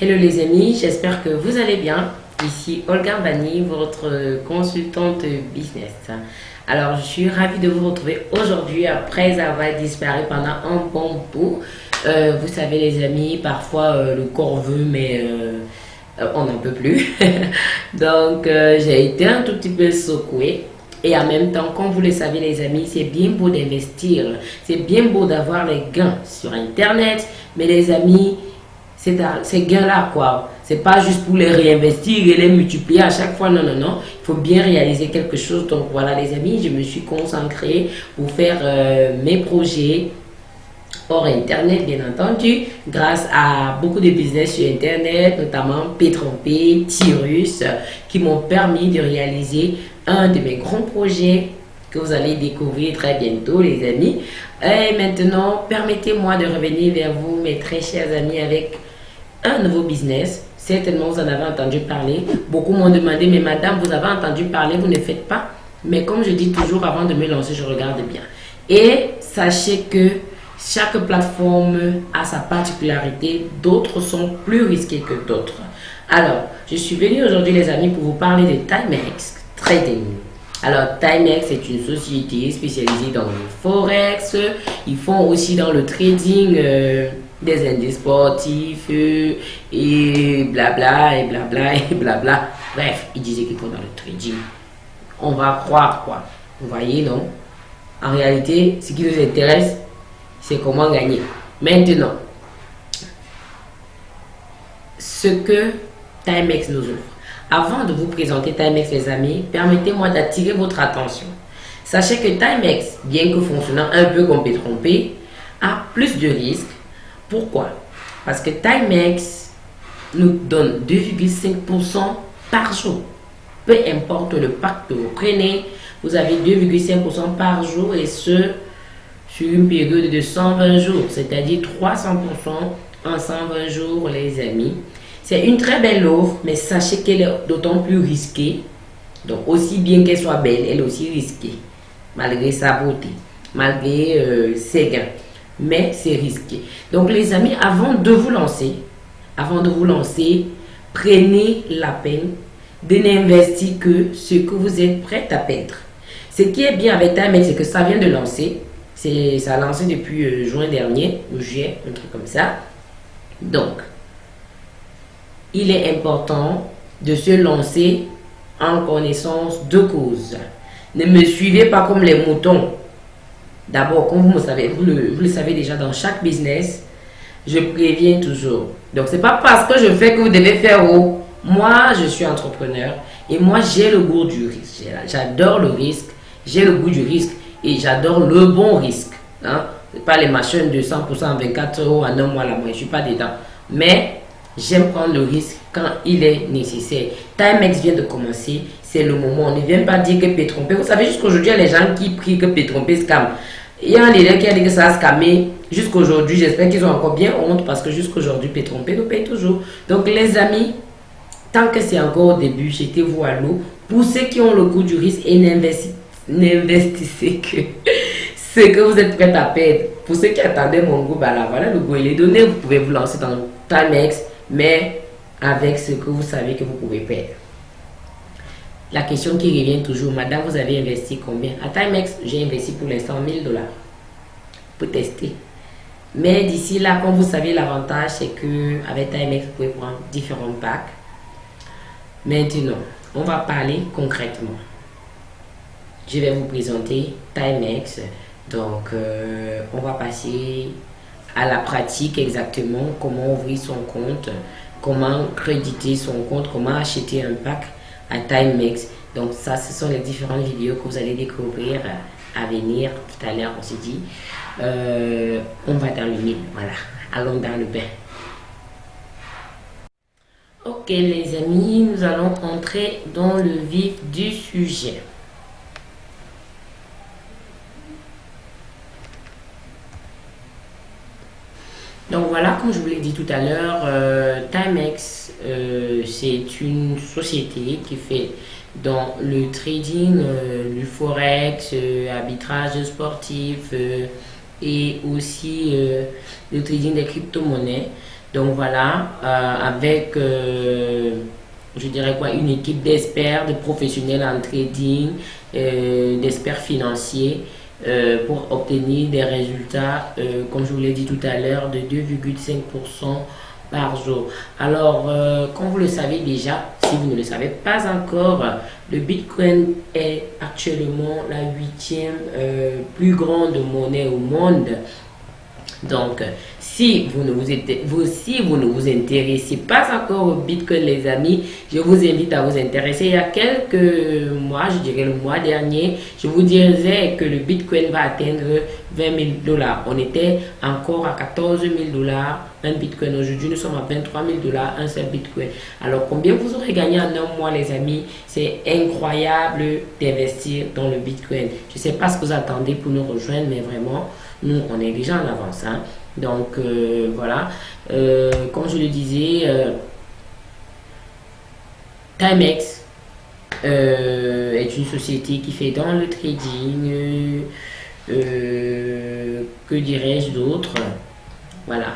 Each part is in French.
Hello les amis, j'espère que vous allez bien. Ici Olga Bani, votre consultante business. Alors je suis ravie de vous retrouver aujourd'hui après avoir disparu pendant un bon bout. Euh, vous savez les amis, parfois euh, le corps veut mais euh, on n'en peut plus. Donc j'ai été un tout petit peu secouée. Et en même temps, comme vous le savez les amis, c'est bien beau d'investir. C'est bien beau d'avoir les gains sur Internet. Mais les amis, ces gains-là, quoi. C'est pas juste pour les réinvestir et les multiplier à chaque fois. Non, non, non. Il faut bien réaliser quelque chose. Donc voilà, les amis, je me suis concentrée pour faire euh, mes projets hors Internet, bien entendu, grâce à beaucoup de business sur Internet, notamment P-Trompé, Tyrus, qui m'ont permis de réaliser un de mes grands projets que vous allez découvrir très bientôt, les amis. Et maintenant, permettez-moi de revenir vers vous, mes très chers amis, avec un nouveau business. Certainement, vous en avez entendu parler. Beaucoup m'ont demandé, mais madame, vous avez entendu parler, vous ne faites pas. Mais comme je dis toujours, avant de me lancer, je regarde bien. Et sachez que chaque plateforme a sa particularité. D'autres sont plus risquées que d'autres. Alors, je suis venu aujourd'hui, les amis, pour vous parler de Timex Trading. Alors, Timex est une société spécialisée dans le forex. Ils font aussi dans le trading. Euh, des indices sportifs euh, et blabla et blabla et blabla. Bref, il disait faut dans le trading. On va croire quoi. Vous voyez, non? En réalité, ce qui nous intéresse, c'est comment gagner. Maintenant, ce que Timex nous offre. Avant de vous présenter Timex, les amis, permettez-moi d'attirer votre attention. Sachez que Timex, bien que fonctionnant un peu comme P-Trompé, a plus de risques pourquoi? Parce que Timex nous donne 2,5% par jour. Peu importe le pack que vous prenez, vous avez 2,5% par jour et ce, sur une période de 120 jours, c'est-à-dire 300% en 120 jours, les amis. C'est une très belle offre, mais sachez qu'elle est d'autant plus risquée. Donc, aussi bien qu'elle soit belle, elle est aussi risquée, malgré sa beauté, malgré euh, ses gains mais c'est risqué. Donc les amis, avant de vous lancer, avant de vous lancer, prenez la peine de n'investir que ce que vous êtes prêt à perdre. Ce qui est bien avec Timex, c'est que ça vient de lancer. Ça a lancé depuis euh, juin dernier, ou juillet, un truc comme ça. Donc, il est important de se lancer en connaissance de cause. Ne me suivez pas comme les moutons D'abord, comme vous, le savez, vous le, savez déjà dans chaque business, je préviens toujours. Donc, c'est pas parce que je fais que vous devez faire haut. Moi, je suis entrepreneur et moi, j'ai le goût du risque. J'adore le risque, j'ai le goût du risque et j'adore le bon risque. Hein? Pas les machines de 100% en 24 euros en un mois là, moi, je suis pas dedans. Mais j'aime prendre le risque quand il est nécessaire. Timex vient de commencer, c'est le moment. On ne vient pas dire que Pétrompé. Vous savez, jusqu'aujourd'hui, il y a les gens qui prient que Pétrompé scam. Il y a un élève qui a dit que ça a scamé jusqu'aujourd'hui. J'espère qu'ils ont encore bien honte parce que jusqu'aujourd'hui, Pétrompé nous paye toujours. Donc, les amis, tant que c'est encore au début, jetez-vous à l'eau. Pour ceux qui ont le goût du risque et n'investissez que ce que vous êtes prêt à perdre. Pour ceux qui attendaient mon goût, bah là, voilà, le goût il est donné. Vous pouvez vous lancer dans Timex, mais avec ce que vous savez que vous pouvez perdre. La question qui revient toujours, madame, vous avez investi combien? À Timex, j'ai investi pour l'instant 1000 dollars pour tester. Mais d'ici là, comme vous savez, l'avantage, c'est que avec Timex, vous pouvez prendre différents packs. Maintenant, on va parler concrètement. Je vais vous présenter Timex. Donc, euh, on va passer à la pratique exactement, comment ouvrir son compte, comment créditer son compte, comment acheter un pack à Timex. Donc ça, ce sont les différentes vidéos que vous allez découvrir à venir. Tout à l'heure, on s'est dit, euh, on va dans le mille. Voilà, allons dans le bain. Ok les amis, nous allons entrer dans le vif du sujet. Donc voilà, comme je vous l'ai dit tout à l'heure, euh, Timex, euh, c'est une société qui fait dans le trading, euh, du forex, arbitrage sportif et aussi le trading des crypto-monnaies. Donc voilà, avec, je dirais quoi, une équipe d'experts, de professionnels en trading, d'experts financiers, pour obtenir des résultats, comme je vous l'ai dit tout à l'heure, de 2,5% par jour. Alors, euh, comme vous le savez déjà, si vous ne le savez pas encore, le Bitcoin est actuellement la huitième euh, plus grande monnaie au monde. Donc, si vous ne vous, vous, si vous ne vous intéressez pas encore au Bitcoin, les amis, je vous invite à vous intéresser. Il y a quelques mois, je dirais le mois dernier, je vous disais que le Bitcoin va atteindre 20 000 dollars. On était encore à 14 000 dollars un Bitcoin. Aujourd'hui, nous sommes à 23 000 dollars un seul Bitcoin. Alors, combien vous aurez gagné en un mois, les amis? C'est incroyable d'investir dans le Bitcoin. Je ne sais pas ce que vous attendez pour nous rejoindre, mais vraiment, nous, on est déjà en avance. Hein. Donc, euh, voilà. Euh, comme je le disais, euh, Timex est une société qui fait dans le trading, que dirais-je d'autre? Voilà,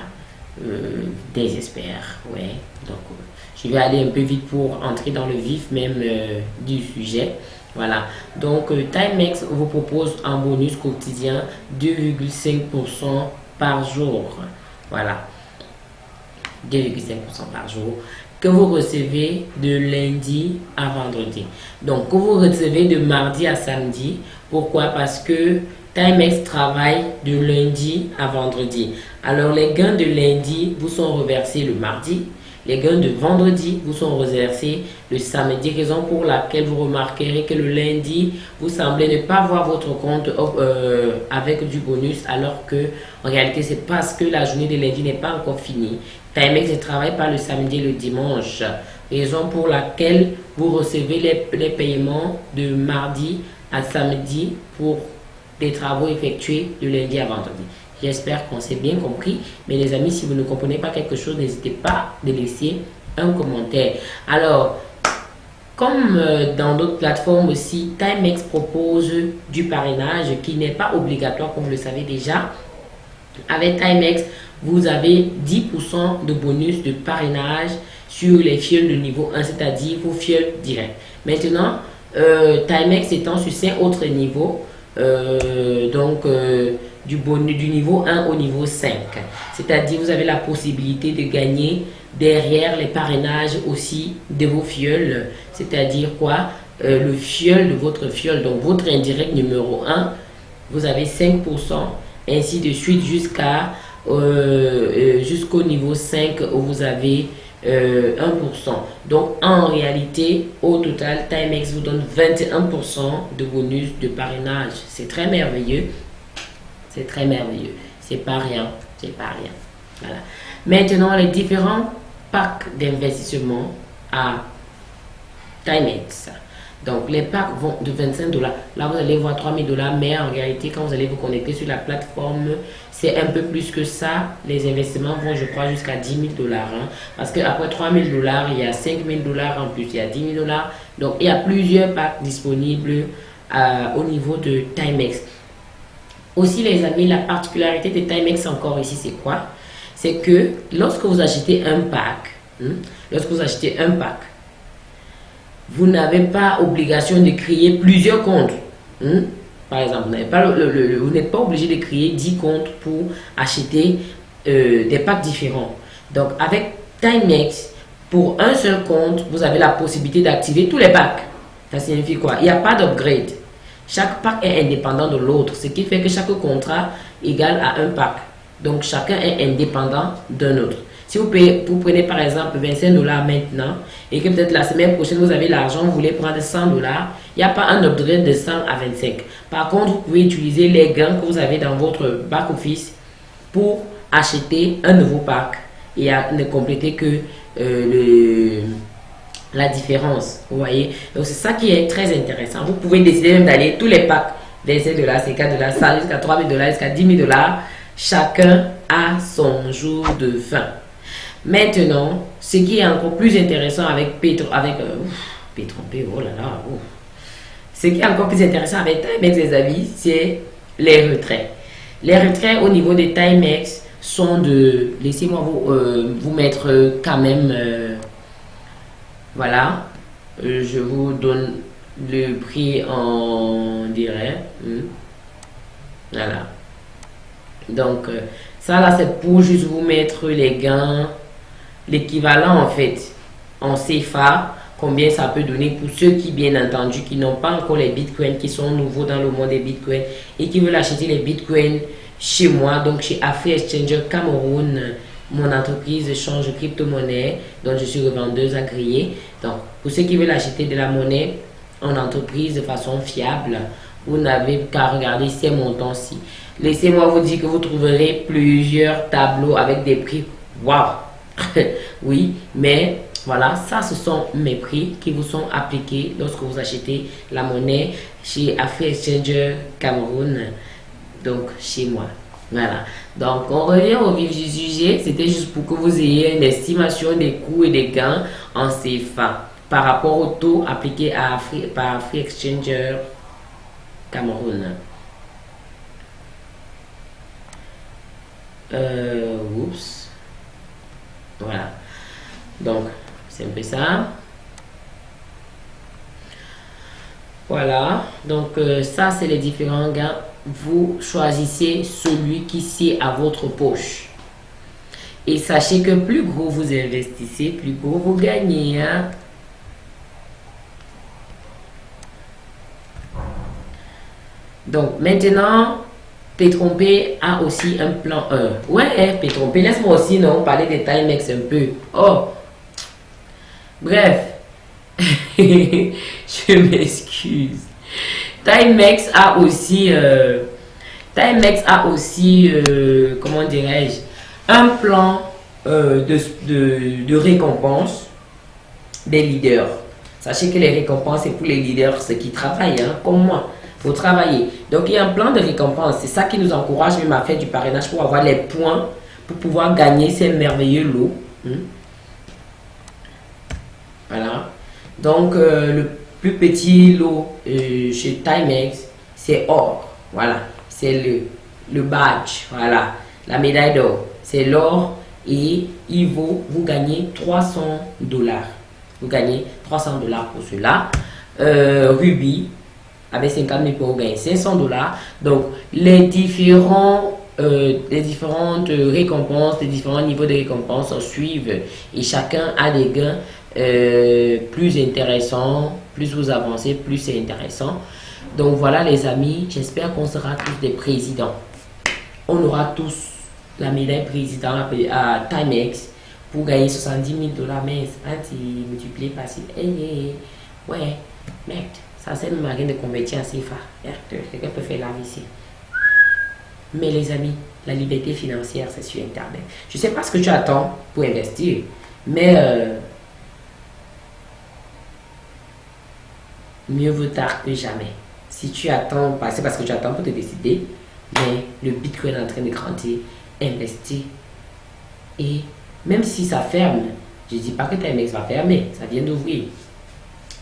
des experts, ouais. Donc, je vais aller un peu vite pour entrer dans le vif même du sujet. Voilà. Donc, Timex vous propose un bonus quotidien 2,5% par jour. Voilà. 2,5% par jour que vous recevez de lundi à vendredi. Donc, que vous recevez de mardi à samedi. Pourquoi? Parce que Timex travaille de lundi à vendredi. Alors, les gains de lundi vous sont reversés le mardi les gains de vendredi vous sont reversés le samedi, raison pour laquelle vous remarquerez que le lundi, vous semblez ne pas voir votre compte euh, avec du bonus, alors que en réalité, c'est parce que la journée de lundi n'est pas encore finie. Timex ne travaille pas le samedi et le dimanche, raison pour laquelle vous recevez les, les paiements de mardi à samedi pour des travaux effectués de lundi à vendredi. J'espère qu'on s'est bien compris. Mais les amis, si vous ne comprenez pas quelque chose, n'hésitez pas à laisser un commentaire. Alors, comme euh, dans d'autres plateformes aussi, Timex propose du parrainage qui n'est pas obligatoire, comme vous le savez déjà. Avec Timex, vous avez 10% de bonus de parrainage sur les fioles de niveau 1, c'est-à-dire vos fioles directes. Maintenant, euh, Timex étant sur 5 autres niveaux, euh, donc du, bonus, du niveau 1 au niveau 5. C'est-à-dire, vous avez la possibilité de gagner derrière les parrainages aussi de vos fioles. C'est-à-dire quoi? Euh, Le fiole de votre fiole, donc votre indirect numéro 1, vous avez 5%, ainsi de suite jusqu'à euh, euh, jusqu'au niveau 5 où vous avez 1%. Donc en réalité, au total, Timex vous donne 21% de bonus de parrainage. C'est très merveilleux. C'est très merveilleux. C'est pas rien. C'est pas rien. Voilà. Maintenant, les différents packs d'investissement à Timex. Donc, les packs vont de 25 dollars. Là, vous allez voir 3000 dollars, mais en réalité, quand vous allez vous connecter sur la plateforme, c'est un peu plus que ça. Les investissements vont, je crois, jusqu'à 10 000 dollars. Hein. Parce qu'après 3000 dollars, il y a 5000 dollars en plus, il y a 10 000 dollars. Donc, il y a plusieurs packs disponibles euh, au niveau de Timex. Aussi, les amis, la particularité de Timex encore ici, c'est quoi? C'est que lorsque vous achetez un pack, hein, lorsque vous achetez un pack, vous n'avez pas obligation de créer plusieurs comptes. Hein. Par exemple, vous n'êtes pas, obligé de créer 10 comptes pour acheter euh, des packs différents. Donc, avec Timex, pour un seul compte, vous avez la possibilité d'activer tous les packs. Ça signifie quoi? Il n'y a pas d'upgrade. Chaque pack est indépendant de l'autre, ce qui fait que chaque contrat égale à un pack. Donc chacun est indépendant d'un autre. Si vous, payez, vous prenez par exemple 25 dollars maintenant et que peut-être la semaine prochaine vous avez l'argent, vous voulez prendre 100 dollars, il n'y a pas un upgrade de 100 à 25. Par contre, vous pouvez utiliser les gains que vous avez dans votre back-office pour acheter un nouveau pack et ne compléter que euh, le la différence. Vous voyez Donc, c'est ça qui est très intéressant. Vous pouvez décider même d'aller tous les packs, 25 dollars, 50 dollars, ça jusqu'à 3000 dollars, jusqu'à 10 000 dollars. Chacun a son jour de fin. Maintenant, ce qui est encore plus intéressant avec Petro, avec euh, oh là là, ce qui est encore plus intéressant avec Timex, les amis, c'est les retraits. Les retraits au niveau de Timex, sont de... Laissez-moi vous, euh, vous mettre quand même... Euh, voilà. je vous donne le prix en direct. Hmm. Voilà. Donc, ça là, c'est pour juste vous mettre les gains, l'équivalent en fait, en CFA combien ça peut donner pour ceux qui, bien entendu, qui n'ont pas encore les bitcoins, qui sont nouveaux dans le monde des bitcoins et qui veulent acheter les bitcoins chez moi, donc chez Afri Exchanger Cameroun, mon entreprise change crypto-monnaie, dont je suis revendeuse agréée. Donc, pour ceux qui veulent acheter de la monnaie en entreprise de façon fiable, vous n'avez qu'à regarder ces montants-ci. Laissez-moi vous dire que vous trouverez plusieurs tableaux avec des prix. Waouh! oui, mais voilà, ça ce sont mes prix qui vous sont appliqués lorsque vous achetez la monnaie chez Afri Exchanger Cameroun, donc chez moi. Voilà, donc on revient au vif du sujet, c'était juste pour que vous ayez une estimation des coûts et des gains en CFA par rapport au taux appliqué à par Afri Exchanger Cameroun. Euh, oups. Voilà. Donc, c'est un peu ça. Voilà, donc euh, ça c'est les différents gains. Vous choisissez celui qui sied à votre poche. Et sachez que plus gros vous investissez, plus gros vous gagnez. Hein. Donc maintenant, Pétrompé a aussi un plan 1. Ouais, Pétrompé, laisse-moi aussi non parler des Timex un peu. Oh, Bref, je m'excuse. Timex a aussi, euh, Timex a aussi, euh, comment dirais-je, un plan euh, de, de, récompense des leaders. Sachez que les récompenses, c'est pour les leaders, ceux qui travaillent, hein, comme moi. faut travailler. Donc, il y a un plan de récompense. C'est ça qui nous encourage même à faire du parrainage pour avoir les points pour pouvoir gagner ces merveilleux lots. Hein. Voilà. Donc, le plus petit lot euh, chez Timex, c'est or. Voilà. C'est le, le badge. Voilà. La médaille d'or. C'est l'or et il vaut, vous gagnez 300 dollars. Vous gagnez 300 dollars pour cela. Euh, Ruby, avec 50 000 pour gagner 500 dollars. Donc, les différents les différentes récompenses, les différents niveaux de récompenses suivent et chacun a des gains euh, plus intéressant, plus vous avancez, plus c'est intéressant. Donc voilà les amis, j'espère qu'on sera tous des présidents. On aura tous la médaille président à Timex pour gagner 70 000 dollars. Mais c'est multiplié par 6. Hey, Ouais, mec, ça c'est une marine de convertir en CFA. Quelqu'un peut faire là ici. Mais les amis, la liberté financière, c'est sur Internet. Je ne sais pas ce que tu attends pour investir, mais... Euh, mieux vaut tard que jamais. Si tu attends, c'est parce que tu attends pour te décider, mais le Bitcoin est en train de grandir, investir. Et même si ça ferme, je ne dis pas que Timex va fermer, ça vient d'ouvrir.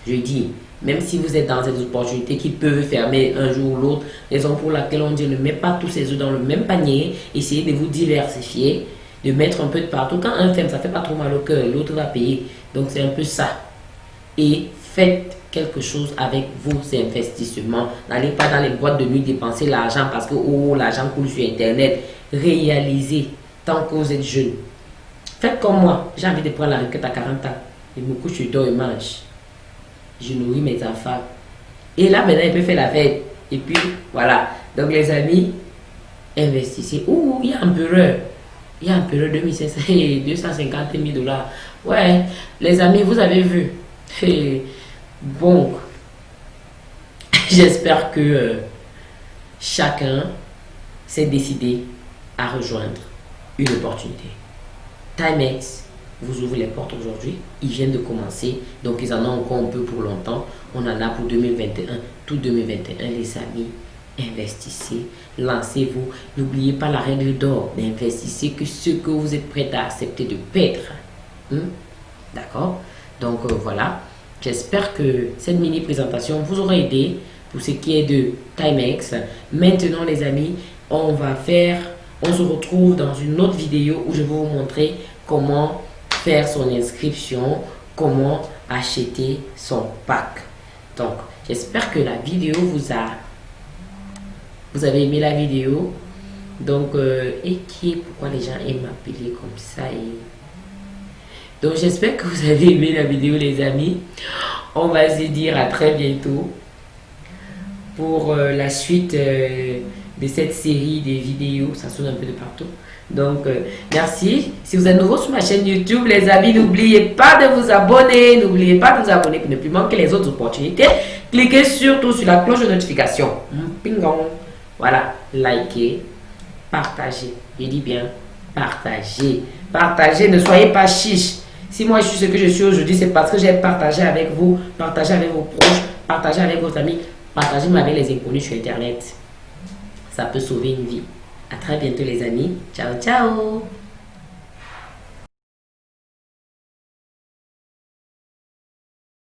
Je dis, même si vous êtes dans cette opportunité qui peuvent fermer un jour ou l'autre, raison pour laquelle on dit ne met pas tous ces œufs dans le même panier, essayez de vous diversifier, de mettre un peu de partout. Quand un ferme, ça fait pas trop mal au cœur, l'autre va payer. Donc c'est un peu ça. Et faites quelque chose avec vos investissements. N'allez pas dans les boîtes de nuit dépenser l'argent parce que oh, l'argent coule sur Internet. Réalisez tant que vous êtes jeune. Faites comme moi. J'ai envie de prendre la requête à 40 ans. Je me couche, je dors et mange. Je nourris mes enfants. Et là, maintenant, il peut faire la fête. Et puis, voilà. Donc, les amis, investissez. Ouh, il y a un bureau. Il y a un bureau de 250 000 dollars. Ouais, les amis, vous avez vu. Bon, j'espère que euh, chacun s'est décidé à rejoindre une opportunité. Timex vous ouvre les portes aujourd'hui. Ils viennent de commencer, donc ils en ont encore un peu pour longtemps. On en a pour 2021, tout 2021, les amis. Investissez, lancez-vous. N'oubliez pas la règle d'or. N'investissez que ce que vous êtes prêt à accepter de perdre. Hmm? D'accord? Donc euh, voilà. J'espère que cette mini présentation vous aura aidé pour ce qui est de Timex. Maintenant les amis, on va faire On se retrouve dans une autre vidéo où je vais vous montrer comment faire son inscription, comment acheter son pack. Donc, j'espère que la vidéo vous a... Vous avez aimé la vidéo. Donc, euh, et qui est pourquoi les gens aiment m'appeler comme ça et... Donc, j'espère que vous avez aimé la vidéo, les amis. On va se dire à très bientôt pour euh, la suite euh, de cette série des vidéos. Ça sonne un peu de partout. Donc, euh, merci. Si vous êtes nouveau sur ma chaîne YouTube, les amis, n'oubliez pas de vous abonner. N'oubliez pas de vous abonner pour ne plus manquer les autres opportunités. Cliquez surtout sur la cloche de notification. Pingong. Voilà, likez, partagez. Je dis bien, partagez. Partagez, ne soyez pas chiche. Si moi je suis ce que je suis aujourd'hui, c'est parce que j'ai partagé avec vous, partagé avec vos proches, partagé avec vos amis, partagé avec les inconnus sur Internet. Ça peut sauver une vie. À très bientôt les amis. Ciao, ciao